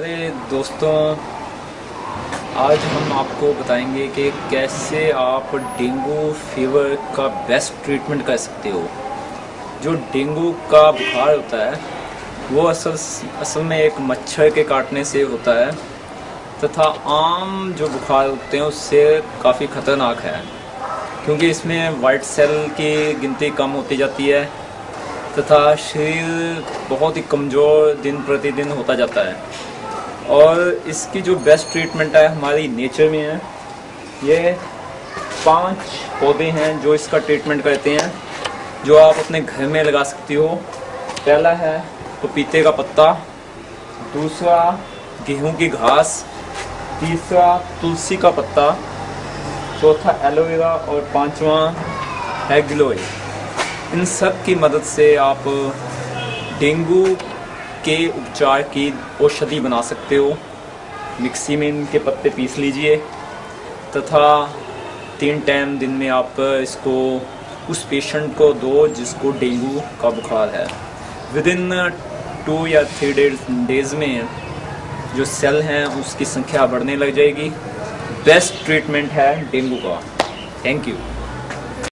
अरे दोस्तों, आज हम आपको बताएँगे कि कैसे आप डेंगू फीवर का बेस्ट ट्रीटमेंट कर सकते हो। जो डेंगू का बुखार होता है, वो असल असल में एक मच्छर के काटने से होता है, तथा आम जो बुखार होते हैं, उससे काफ़ी ख़तरनाक है, क्योंकि इसमें वाइट सेल की गिनती कम होती जाती है, तथा शरीर बहुत ही कमज़ोर दिन प्रतिदिन होता जाता है। और इसकी जो बेस्ट ट्रीटमेंट है, हमारी नेचर में है। ये पाँच पौधे हैं जो इसका ट्रीटमेंट करते हैं, जो आप अपने घर में लगा सकती हो। पहला है पपीते का पत्ता, दूसरा गेहूँ की घास, तीसरा तुलसी का पत्ता, चौथा एलोवेरा और पांचवा है गिलोय इन सब की मदद से आप डेंगू के उपचार की औषधि बना सकते हो। मिक्सी में इनके पत्ते पीस लीजिए, तथा तीन टाइम दिन में आप इसको, उस पेशेंट को दो जिसको डेंगू का बुखार है। विद इन टू या थ्री डेज़ डेज़ में जो सेल हैं, उसकी संख्या बढ़ने लग जाएगी। बेस्ट ट्रीटमेंट है डेंगू का। Thank you